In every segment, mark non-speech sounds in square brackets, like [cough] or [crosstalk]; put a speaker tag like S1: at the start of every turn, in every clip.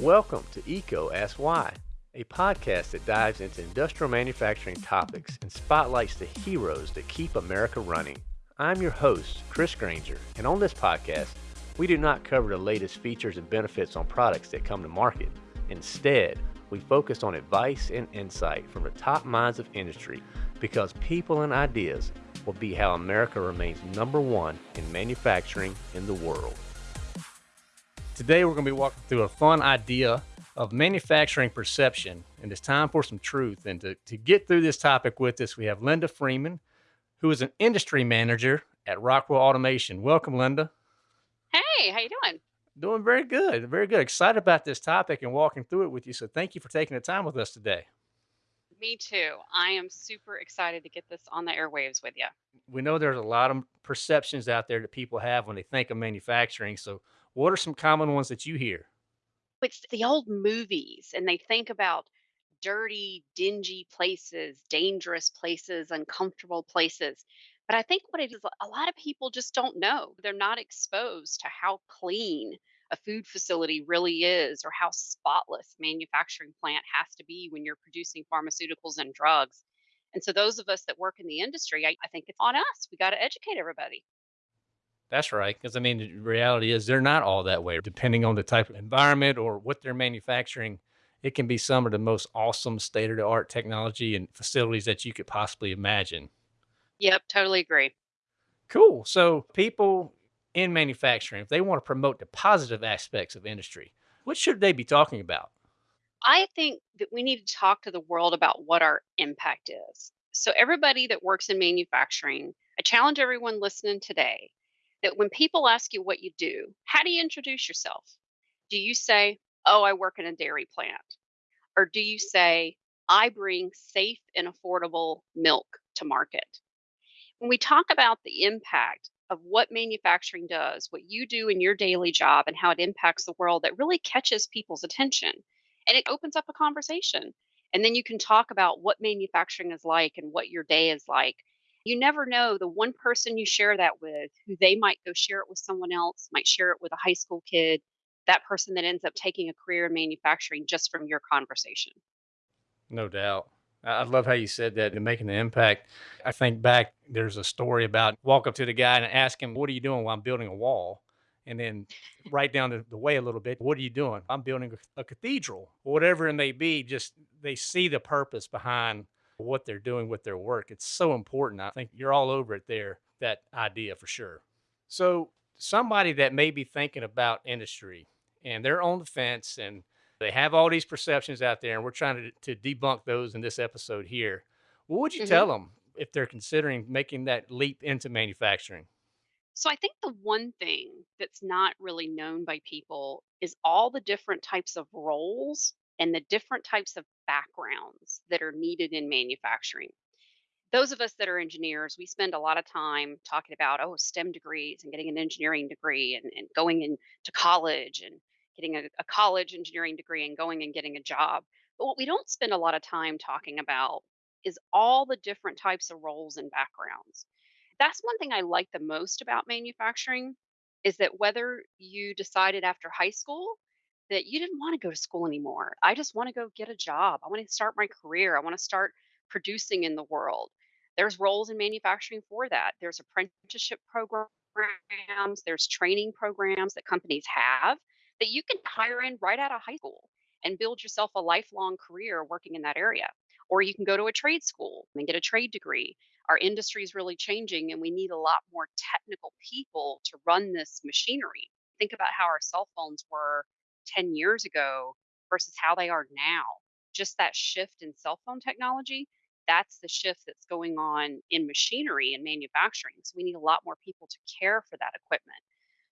S1: Welcome to EECO Ask Why, a podcast that dives into industrial manufacturing topics and spotlights the heroes that keep America running. I'm your host, Chris Granger, and on this podcast, we do not cover the latest features and benefits on products that come to market. Instead, we focus on advice and insight from the top minds of industry because people and ideas will be how America remains number one in manufacturing in the world. Today, we're going to be walking through a fun idea of manufacturing perception, and it's time for some truth. And to, to get through this topic with us, we have Linda Freeman, who is an industry manager at Rockwell Automation. Welcome, Linda.
S2: Hey, how you doing?
S1: Doing very good, very good. Excited about this topic and walking through it with you. So thank you for taking the time with us today.
S2: Me too. I am super excited to get this on the airwaves with you.
S1: We know there's a lot of perceptions out there that people have when they think of manufacturing. So, what are some common ones that you hear?
S2: It's the old movies, and they think about dirty, dingy places, dangerous places, uncomfortable places. But I think what it is, a lot of people just don't know. They're not exposed to how clean a food facility really is or how spotless manufacturing plant has to be when you're producing pharmaceuticals and drugs. And so those of us that work in the industry, I, I think it's on us. We got to educate everybody.
S1: That's right. Because I mean, the reality is they're not all that way. Depending on the type of environment or what they're manufacturing, it can be some of the most awesome state of the art technology and facilities that you could possibly imagine.
S2: Yep, totally agree.
S1: Cool. So people in manufacturing, if they want to promote the positive aspects of industry, what should they be talking about?
S2: I think that we need to talk to the world about what our impact is. So, everybody that works in manufacturing, I challenge everyone listening today that when people ask you what you do, how do you introduce yourself? Do you say, Oh, I work in a dairy plant? Or do you say, I bring safe and affordable milk to market? When we talk about the impact of what manufacturing does, what you do in your daily job, and how it impacts the world, that really catches people's attention. And it opens up a conversation. And then you can talk about what manufacturing is like and what your day is like. You never know the one person you share that with, who they might go share it with someone else, might share it with a high school kid, that person that ends up taking a career in manufacturing just from your conversation.
S1: No doubt. I love how you said that and making the impact. I think back, there's a story about walk up to the guy and ask him, What are you doing while I'm building a wall? And then right down the, the way a little bit, What are you doing? I'm building a, a cathedral, whatever it may be. Just they see the purpose behind what they're doing with their work. It's so important. I think you're all over it there, that idea for sure. So, somebody that may be thinking about industry and they're on the fence and they have all these perceptions out there, and we're trying to, to debunk those in this episode here. What would you
S2: hmm
S1: tell them if they're considering making that leap into manufacturing?
S2: So I think the one thing that's not really known by people is all the different types of roles and the different types of backgrounds that are needed in manufacturing. Those of us that are engineers, we spend a lot of time talking about, oh, STEM degrees and getting an engineering degree and, and going into college and getting a, a college engineering degree and going and getting a job. But what we don't spend a lot of time talking about is all the different types of roles and backgrounds that's one thing I like the most about manufacturing is that whether you decided after high school that you didn't want to go to school anymore. I just want to go get a job. I want to start my career. I want to start producing in the world. There's roles in manufacturing for that. There's apprenticeship programs, there's training programs that companies have that you can hire in right out of high school and build yourself a lifelong career working in that area. Or you can go to a trade school and get a trade degree our industry is really changing and we need a lot more technical people to run this machinery. Think about how our cell phones were 10 years ago versus how they are now. Just that shift in cell phone technology, that's the shift that's going on in machinery and manufacturing. So we need a lot more people to care for that equipment.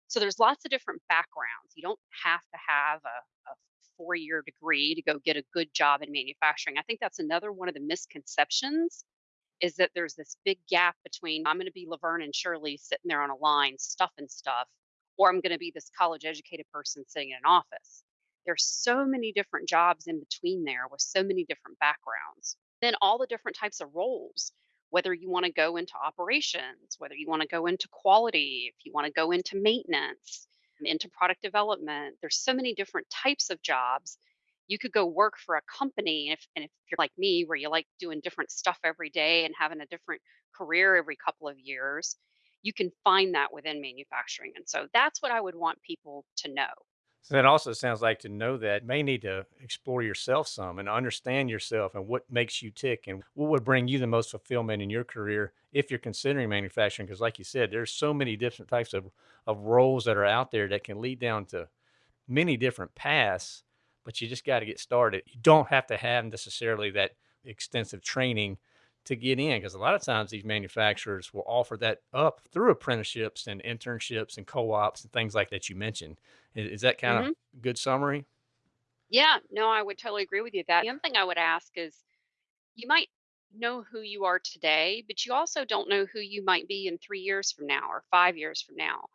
S2: So there's lots of different backgrounds. You don't have to have a, a four year degree to go get a good job in manufacturing. I think that's another one of the misconceptions is that there's this big gap between I'm going to be Laverne and Shirley sitting there on a line stuffing stuff, or I'm going to be this college educated person sitting in an office. There's so many different jobs in between there with so many different backgrounds. Then all the different types of roles, whether you want to go into operations, whether you want to go into quality, if you want to go into maintenance, into product development. There's so many different types of jobs. You could go work for a company, if, and if you're like me, where you like doing different stuff every day and having a different career every couple of years, you can find that within manufacturing. And so that's what I would want people to know.
S1: So that also sounds like to know that may need to explore yourself some and understand yourself and what makes you tick and what would bring you the most fulfillment in your career if you're considering manufacturing. Because like you said, there's so many different types of, of roles that are out there that can lead down to many different paths, but you just got to get started. You don't have to have necessarily that extensive training to get in because a lot of times these manufacturers will offer that up through apprenticeships and internships and co-ops and things like that you mentioned is, is that kind
S2: hmm
S1: of good summary
S2: Yeah, no, I would totally agree with you that. The other thing I would ask is you might know who you are today, but you also don't know who you might be in three years from now or five years from now.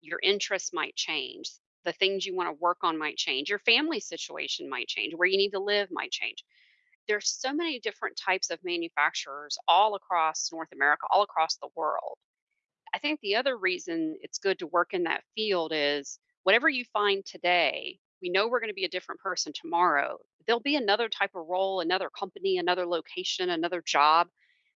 S2: Your interests might change. The things you want to work on might change. Your family situation might change. Where you need to live might change. There's so many different types of manufacturers all across North America, all across the world. I think the other reason it's good to work in that field is whatever you find today, we know we're going to be a different person tomorrow. There'll be another type of role, another company, another location, another job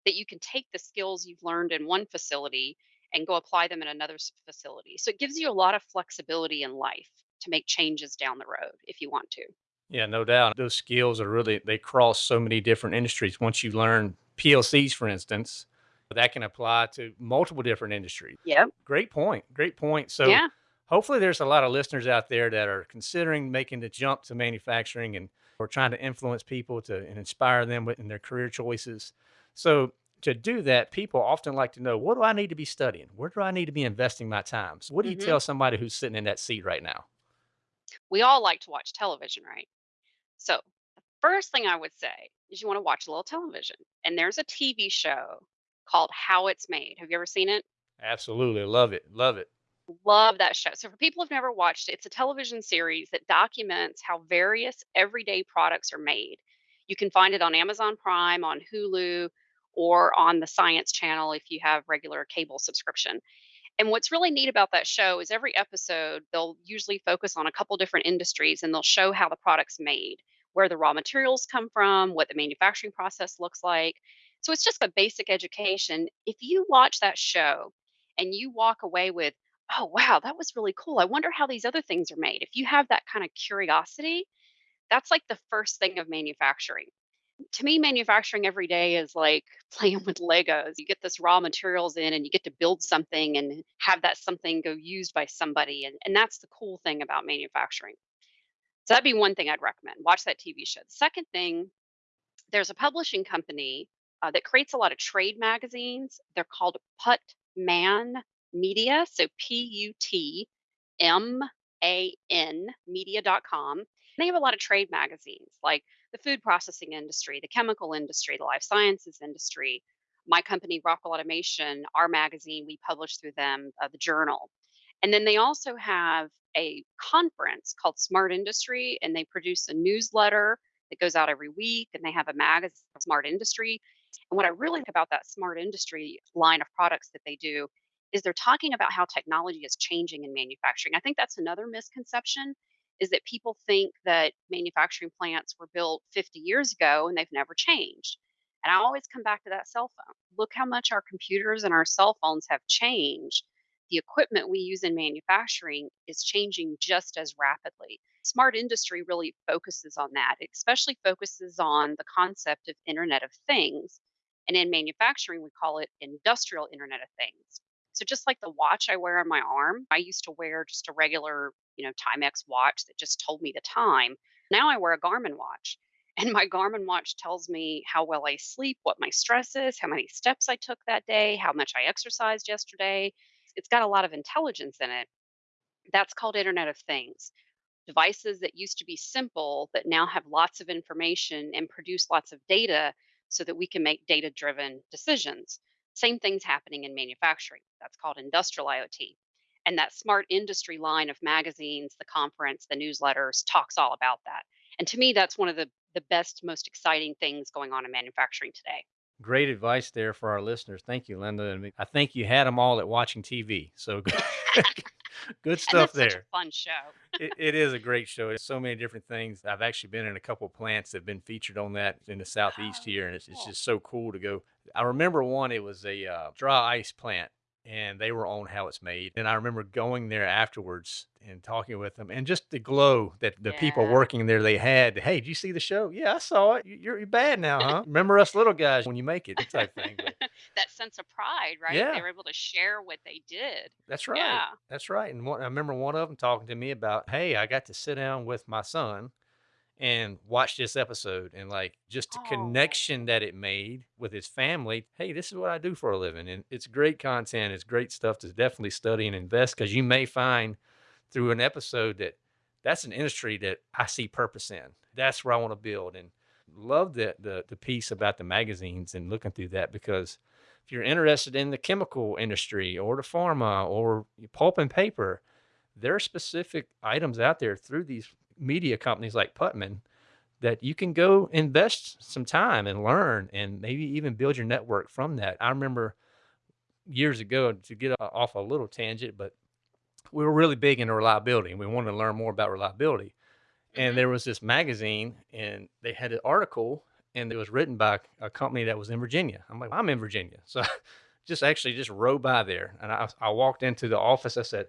S2: that you can take the skills you've learned in one facility and go apply them in another facility. So it gives you a lot of flexibility in life to make changes down the road if you want to.
S1: Yeah no doubt. Those skills are really they cross so many different industries. Once you learn plcs for instance that can apply to multiple different industries.
S2: Yep.
S1: great point great point. So
S2: Yeah.
S1: hopefully there's a lot of listeners out there that are considering making the jump to manufacturing and we're trying to influence people to and inspire them with- in their career choices. So to do that people often like to know what do i need to be studying? Where do i need to be investing my time? So what do you
S2: hmm
S1: tell somebody who's sitting in that seat right now
S2: We all like to watch television, right? So, the first thing I would say is you want to watch a little television. And there's a TV show called How It's Made. Have you ever seen it?
S1: absolutely love it love it
S2: Love that show. So, for people who've never watched it, it's a television series that documents how various everyday products are made. You can find it on Amazon Prime, on Hulu, or on the Science Channel if you have regular cable subscription. And what's really neat about that show is every episode, they'll usually focus on a couple different industries and they'll show how the product's made, where the raw materials come from, what the manufacturing process looks like. So it's just a basic education. If you watch that show and you walk away with, oh, wow, that was really cool. I wonder how these other things are made. If you have that kind of curiosity, that's like the first thing of manufacturing to me, manufacturing every day is like [laughs] playing with Legos. You get this raw materials in and you get to build something and have that something go used by somebody. And, and that's the cool thing about manufacturing. So that'd be one thing I'd recommend. Watch that TV show. The second thing, there's a publishing company uh, that creates a lot of trade magazines. They're called Put Man Media. So P U T M A N media.com. They have a lot of trade magazines like the food processing industry, the chemical industry, the life sciences industry. My company, Rockwell Automation, our magazine, we publish through them, uh, the journal. And then they also have a conference called Smart Industry, and they produce a newsletter that goes out every week, and they have a magazine, Smart Industry. And what I really like about that Smart Industry line of products that they do is they're talking about how technology is changing in manufacturing. I think that's another misconception is that people think that manufacturing plants were built 50 years ago and they've never changed. And I always come back to that cell phone. Look how much our computers and our cell phones have changed. The equipment we use in manufacturing is changing just as rapidly. Smart industry really focuses on that, it especially focuses on the concept of Internet of Things. And in manufacturing, we call it industrial Internet of Things. So just like the watch I wear on my arm, I used to wear just a regular, you know, Timex watch that just told me the time. Now I wear a Garmin watch. [laughs] And my Garmin watch tells me how well I sleep, what my stress is, how many steps I took that day, how much I exercised yesterday. It's got a lot of intelligence in it. That's called Internet of Things. Devices that used to be simple that now have lots of information and produce lots of data so that we can make data driven decisions. Same things happening in manufacturing. That's called industrial IoT. And that smart industry line of magazines, the conference, the newsletters talks all about that. And to me, that's one of the, the best, most exciting things going on in manufacturing today.
S1: Great advice there for our listeners. Thank you, Linda. I think you had them all at watching TV. So [laughs] Good stuff
S2: that's such a
S1: there.
S2: fun show.
S1: It, it is a great show. There's so many different things. I've actually been in a couple plants that have been featured on that in the southeast
S2: Oh,
S1: here, and it's, it's just so cool to go. I remember one. It was a uh, dry ice plant, and they were on how it's made. And I remember going there afterwards and talking with them, and just the glow that the people working there they had. Hey, did you see the show? Yeah, I saw it. You- You're, you're bad now, huh? Remember us little guys when you make it, type thing. But
S2: that sense of pride, right? They were able to share what they did.
S1: That's right.
S2: Yeah.
S1: That's right. And one, I remember one of them talking to me about, hey, I got to sit down with my son and watch this episode and like just the connection
S2: Oh,
S1: that it made with his family. Hey, this is what I do for a living. And it's great content. It's great stuff to definitely study and invest because you may find through an episode that that's an industry that I see purpose in. That's where I want to build. And love the, the the piece about the magazines and looking through that because if you're interested in the chemical industry or the pharma or pulp and paper, there are specific items out there through these media companies like Putman that you can go invest some time and learn and maybe even build your network from that. I remember years ago to get off a little tangent, but we were really big into reliability and we wanted to learn more about reliability. And there was this magazine and they had an article and it was written by a company that was in Virginia. I'm like, I'm in Virginia. [laughs] So just actually just rode by there. And I, I walked into the office. I said,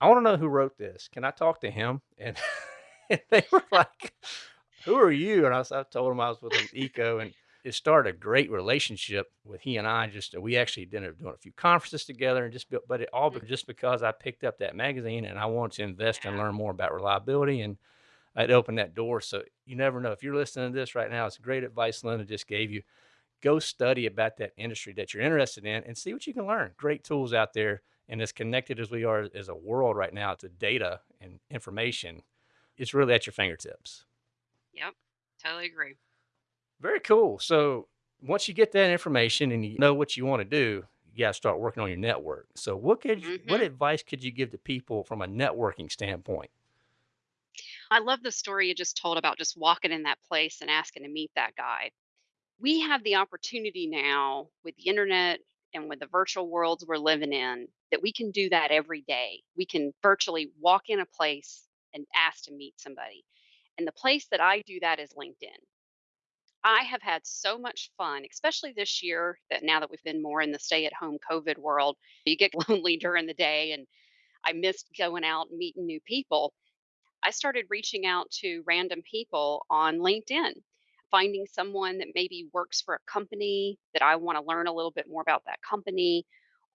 S1: I want to know who wrote this. Can I talk to him? And, [laughs] and they were like, who are you? And I, was, I told him I was with an EECO and it started a great relationship with he and I. Just we actually ended up doing a few conferences together and just, built- but it all mm-hmm. just because I picked up that magazine and I wanted to invest and learn more about reliability and I'd open that door. So you never know. If you're listening to this right now, it's great advice Linda just gave you. Go study about that industry that you're interested in and see what you can learn. Great tools out there. And as connected as we are as a world right now to data and information, it's really at your fingertips.
S2: Yep. Totally agree.
S1: Very cool. So once you get that information and you know what you want to do, you got to start working on your network. So what could you, what
S2: hmm
S1: advice could you give to people from a networking standpoint?
S2: I love the story you just told about just walking in that place and asking to meet that guy. We have the opportunity now with the internet and with the virtual worlds we're living in that we can do that every day. We can virtually walk in a place and ask to meet somebody. And the place that I do that is LinkedIn. I have had so much fun, especially this year that now that we've been more in the stay at home COVID world, you get [laughs] lonely during the day and I missed going out and meeting new people. I started reaching out to random people on LinkedIn, finding someone that maybe works for a company that I want to learn a little bit more about that company.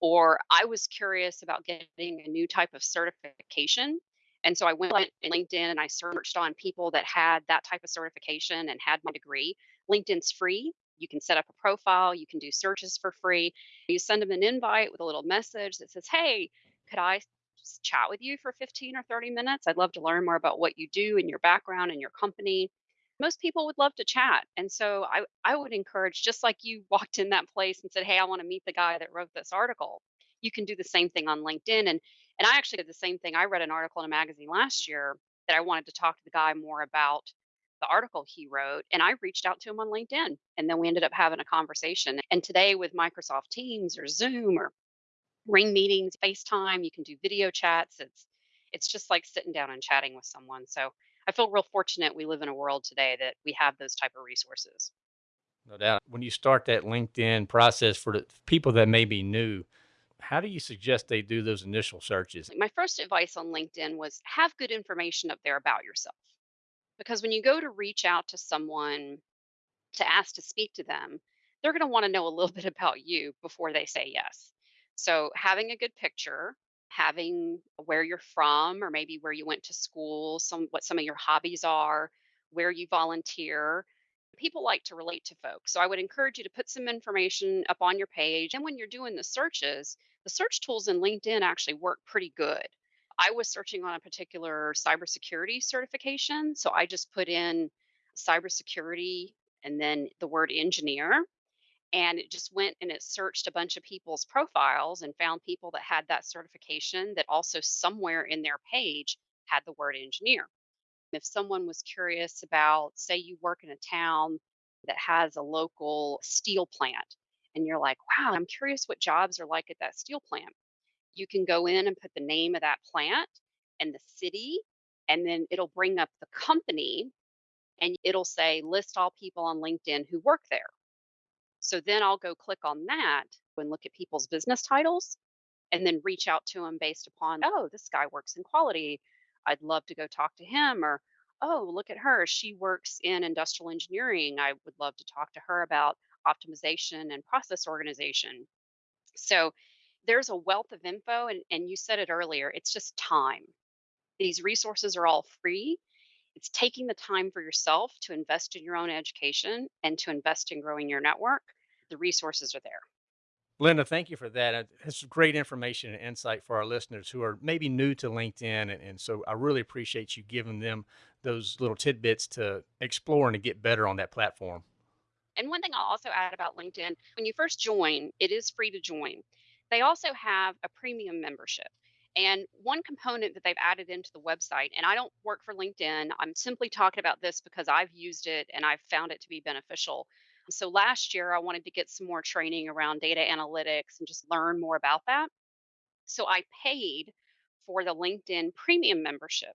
S2: Or I was curious about getting a new type of certification. And so I went on LinkedIn and I searched on people that had that type of certification and had my degree. LinkedIn's free. You can set up a profile, you can do searches for free. You send them an invite with a little message that says, Hey, could I just chat with you for 15 or 30 minutes. I'd love to learn more about what you do and your background and your company. Most people would love to chat. And so I, I would encourage, just like you [laughs] walked in that place and said, Hey, I want to meet the guy that wrote this article, you can do the same thing on LinkedIn. And and I actually did the same thing. I read an article in a magazine last year that I wanted to talk to the guy more about the article he wrote. And I reached out to him on LinkedIn. And then we ended up having a conversation. And today with Microsoft Teams or Zoom or Ring meetings, FaceTime, you can do video chats. It's it's just like sitting down and chatting with someone. So I feel real fortunate we live in a world today that we have those type of resources.
S1: No doubt. When you start that LinkedIn process for the people that may be new, how do you suggest they do those initial searches?
S2: My first advice on LinkedIn was have good information up there about yourself. Because when you go to reach out to someone to ask to speak to them, they're going to want to know a little [laughs] bit about you before they say yes. So, having a good picture, having where you're from, or maybe where you went to school, some what some of your hobbies are, where you volunteer. People like to relate to folks. So, I would encourage you to put some information up on your page. And when you're doing the searches, the search tools in LinkedIn actually work pretty good. I was searching on a particular cybersecurity certification. So, I just put in cybersecurity and then the word engineer. And it just went and it searched a bunch of people's profiles and found people that had that certification that also somewhere in their page had the word engineer. If someone was curious about, say, you work in a town that has a local steel plant, and you're like, wow, I'm curious what jobs are like at that steel plant. You can go in and put the name of that plant and the city, and then it'll bring up the company and it'll say list all people on LinkedIn who work there. So then I'll go click on that and look at people's business titles and then reach out to them based upon, oh, this guy works in quality. I'd love to go talk to him. Or, oh, look at her. She works in industrial engineering. I would love to talk to her about optimization and process organization. So there's a wealth of info. And, and you said it earlier, it's just time. These resources are all free. It's taking the time for yourself to invest in your own education and to invest in growing your network. The resources are there.
S1: Linda, thank you for that. Uh, it's great information and insight for our listeners who are maybe new to LinkedIn. And, and, so I really appreciate you giving them those little tidbits to explore and to get better on that platform.
S2: And one thing I'll also add about LinkedIn when you first join, it is free to join. They also have a premium membership. And one component that they've added into the website, and I don't work for LinkedIn, I'm simply talking about this because I've used it and I've found it to be beneficial. So last year, I wanted to get some more training around data analytics and just learn more about that. So I paid for the LinkedIn premium membership.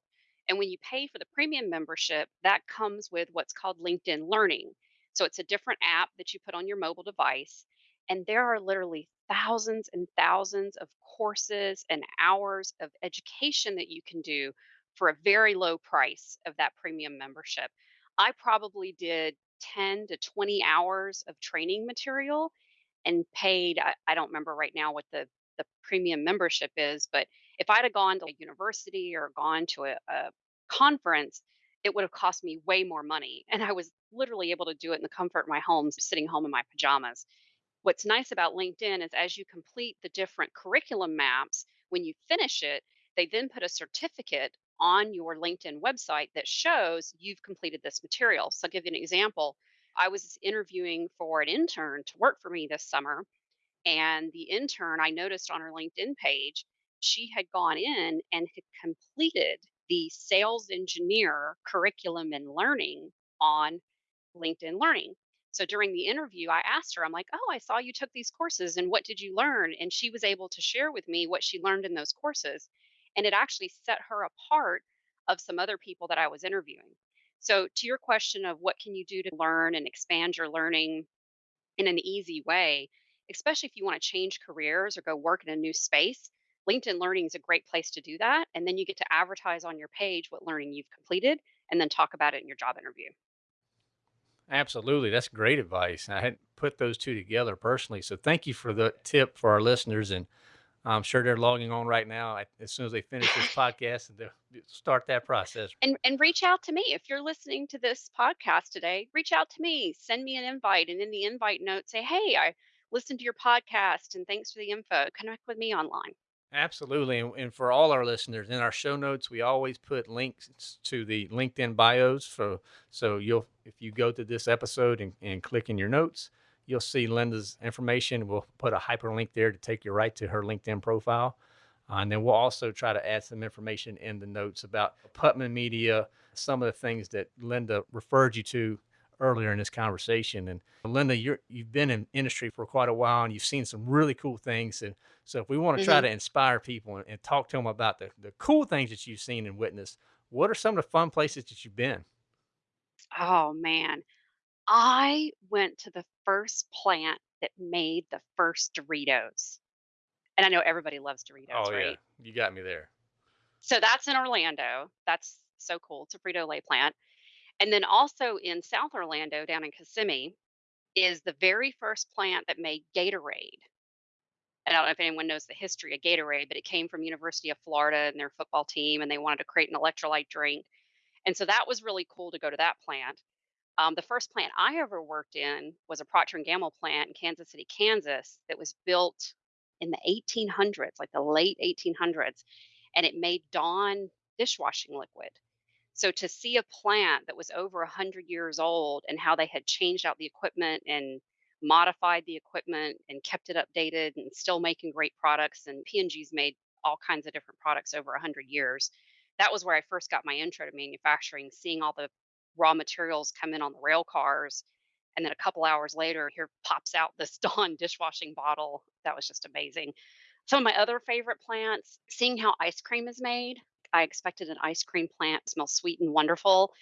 S2: And when you pay for the premium membership, that comes with what's called LinkedIn Learning. So it's a different app that you put on your mobile device. And there are literally thousands and thousands of courses and hours of education that you can do for a very low price of that premium membership. I probably did 10 to 20 hours of training material and paid I, I don't remember right now what the the premium membership is but if i'd have gone to a university or gone to a, a conference it would have cost me way more money and i was literally able to do it in the comfort of my home sitting home in my pajamas what's nice about linkedin is as you complete the different curriculum maps when you finish it they then put a certificate on your LinkedIn website that shows you've completed this material. So I'll give you an example. I was interviewing for an intern to work for me this summer, and the intern I noticed on her LinkedIn page, she had gone in and had completed the sales engineer curriculum and learning on LinkedIn Learning. So during the interview, I asked her, I'm like, oh, I saw you took these courses and what did you learn? And she was able to share with me what she learned in those courses and it actually set her apart of some other people that I was interviewing. So to your question of what can you do to learn and expand your learning in an easy way, especially if you want to change careers or go work in a new space, LinkedIn Learning is a great place to do that. And then you get to advertise on your page what learning you've completed and then talk about it in your job interview.
S1: Absolutely. That's great advice. I hadn't put those two together personally. So thank you for the tip for our listeners. And I'm sure they're logging on right now as soon as they finish this [laughs] podcast and they'll start that process.
S2: And and reach out to me if you're listening to this podcast today. Reach out to me, send me an invite, and in the invite note say, "Hey, I listened to your podcast, and thanks for the info. Connect with me online."
S1: Absolutely, and, for all our listeners, in our show notes, we always put links to the LinkedIn bios. For so you'll if you go to this episode and, and click in your notes you'll see Linda's information. We'll put a hyperlink there to take you right to her LinkedIn profile. Uh, and then we'll also try to add some information in the notes about Putman Media, some of the things that Linda referred you to earlier in this conversation. And Linda, you have been in industry for quite a while and you've seen some really cool things. And so if we want to mm-hmm. try to inspire people and, and, talk to them about the, the cool things that you've seen and witnessed, what are some of the fun places that you've been?
S2: Oh man. I went to the first plant that made the first Doritos. And I know everybody loves Doritos,
S1: Oh
S2: yeah,
S1: right? you got me there.
S2: So that's in Orlando. That's so cool. It's a Frito Lay plant. And then also in South Orlando, down in Kissimmee, is the very first plant that made Gatorade. I don't know if anyone knows the history of Gatorade, but it came from University of Florida and their football team, and they wanted to create an electrolyte drink. And so that was really cool to go to that plant. Um, the first plant I ever worked in was a Procter and Gamble plant in Kansas City, Kansas, that was built in the 1800s, like the late 1800s, and it made Dawn dishwashing liquid. So to see a plant that was over 100 years old and how they had changed out the equipment and modified the equipment and kept it updated and still making great products and P&G's made all kinds of different products over 100 years. That was where I first got my intro to manufacturing, seeing all the raw materials come in on the rail cars. And then a couple hours later, here pops out this [laughs] Dawn dishwashing bottle. That was just amazing. Some of my other favorite plants, seeing how ice cream is made. I expected an ice cream plant to smell sweet and wonderful,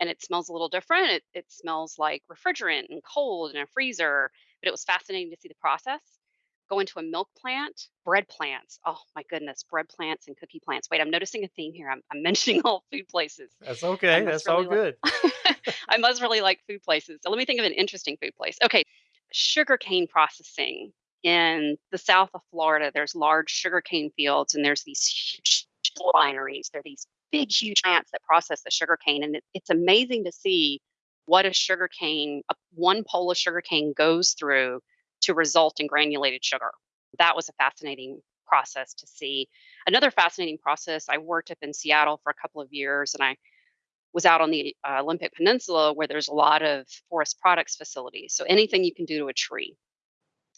S2: and it smells a little different. It, it smells like refrigerant and cold and a freezer, but it was fascinating to see the process. Go into a milk plant, bread plants. Oh my goodness, bread plants and cookie plants. Wait, I'm noticing a theme here. I'm, I'm [laughs] mentioning all food places.
S1: That's okay. That's all
S2: really
S1: good.
S2: like [laughs] I must really like food places. So let me think of an interesting food place. Okay, sugarcane processing in the south of Florida. There's large sugarcane fields, and there's these huge wineries. There are these big, huge plants that process the sugar cane, and it, it's amazing to see what a sugarcane, a, one pole of sugar cane goes through to result in granulated sugar. That was a fascinating process to see. Another fascinating process. I worked up in Seattle for a couple of years, and I was out on the uh, Olympic Peninsula where there's a lot of forest products facilities. So anything you can do to a tree,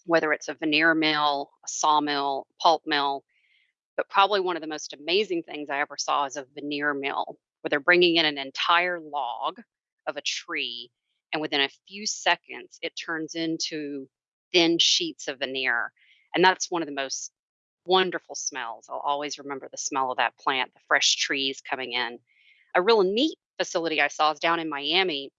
S2: whether it's a veneer mill, a sawmill, pulp mill, but probably one of the most amazing things I ever saw is a veneer mill where they're bringing in an entire log of a tree, and within a few seconds, it turns into thin sheets of veneer. And that's one of the most wonderful smells. I'll always remember the smell of that plant, the fresh trees coming in. A real neat facility I saw is down in Miami.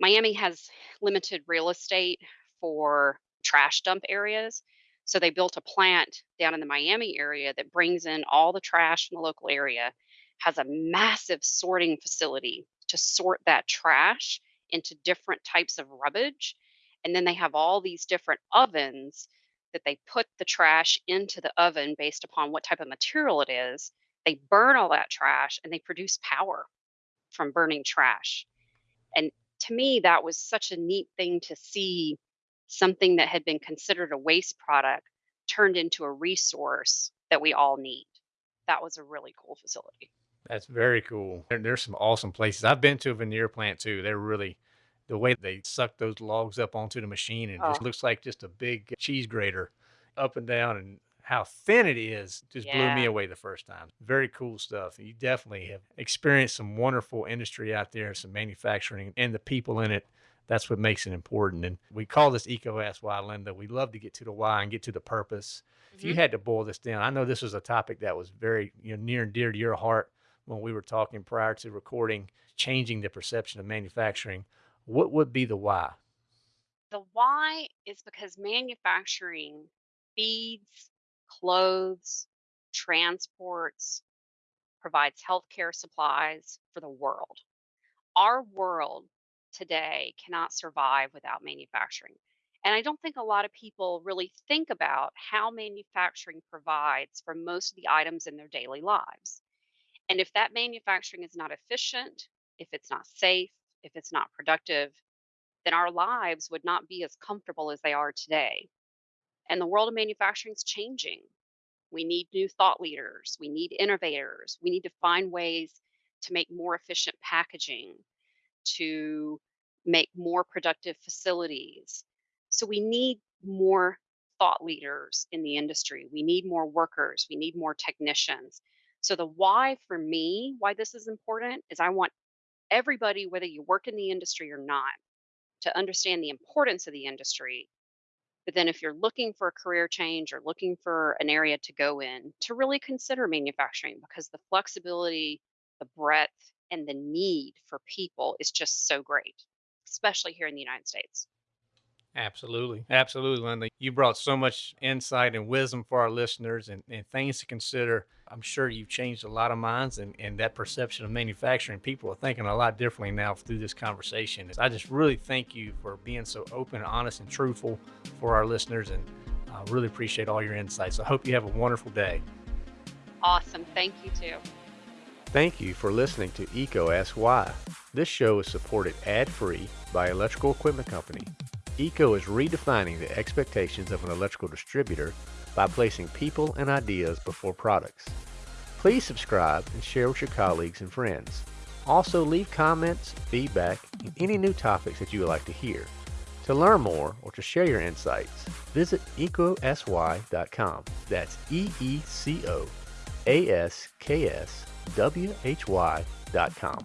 S2: Miami has limited real estate for trash dump areas. So they built a plant down in the Miami area that brings in all the trash from the local area, has a massive sorting facility to sort that trash into different types of rubbish. And then they have all these different ovens that they put the trash into the oven based upon what type of material it is. They burn all that trash and they produce power from burning trash. And to me, that was such a neat thing to see something that had been considered a waste product turned into a resource that we all need. That was a really cool facility.
S1: That's very cool. There, there's some awesome places. I've been to a veneer plant too. They're really the way they suck those logs up onto the machine and it
S2: Oh,
S1: just looks like just a big cheese grater up and down and how thin it is just blew me away the first time. Very cool stuff. You definitely have experienced some wonderful industry out there, some manufacturing and the people in it. That's what makes it important. And we call this EECO Ask Why, Linda. We love to get to the why and get to the purpose. If you
S2: hmm
S1: had to boil this down, I know this was a topic that was very you know, near and dear to your heart when we were talking prior to recording, changing the perception of manufacturing. What would be the why?
S2: The why is because manufacturing feeds, clothes, transports, provides healthcare supplies for the world. Our world today cannot survive without manufacturing. And I don't think a lot of people really think about how manufacturing provides for most of the items in their daily lives. And if that manufacturing is not efficient, if it's not safe, if it's not productive, then our lives would not be as comfortable as they are today. And the world of manufacturing is changing. We need new thought leaders, we need innovators, we need to find ways to make more efficient packaging, to make more productive facilities. So we need more thought leaders in the industry. We need more workers, we need more technicians. So the why for me, why this is important is I want everybody, whether you work in the industry or not, to understand the importance of the industry. But then, if you're looking for a career change or looking for an area to go in, to really consider manufacturing because the flexibility, the breadth, and the need for people is just so great, especially here in the United States.
S1: Absolutely. Absolutely, Linda. You brought so much insight and wisdom for our listeners and, and things to consider. I'm sure you've changed a lot of minds and, and that perception of manufacturing. People are thinking a lot differently now through this conversation. I just really thank you for being so open, honest, and truthful for our listeners. And I really appreciate all your insights. I hope you have a wonderful day.
S2: Awesome. Thank you, too.
S1: Thank you for listening to EECO Ask Why. This show is supported ad-free by Electrical Equipment Company. EECO is redefining the expectations of an electrical distributor by placing people and ideas before products. Please subscribe and share with your colleagues and friends. Also leave comments, feedback, and any new topics that you would like to hear. To learn more or to share your insights, visit eecoaskswhy.com. That's E-E-C-O A-S-K-S W-H-Y.com.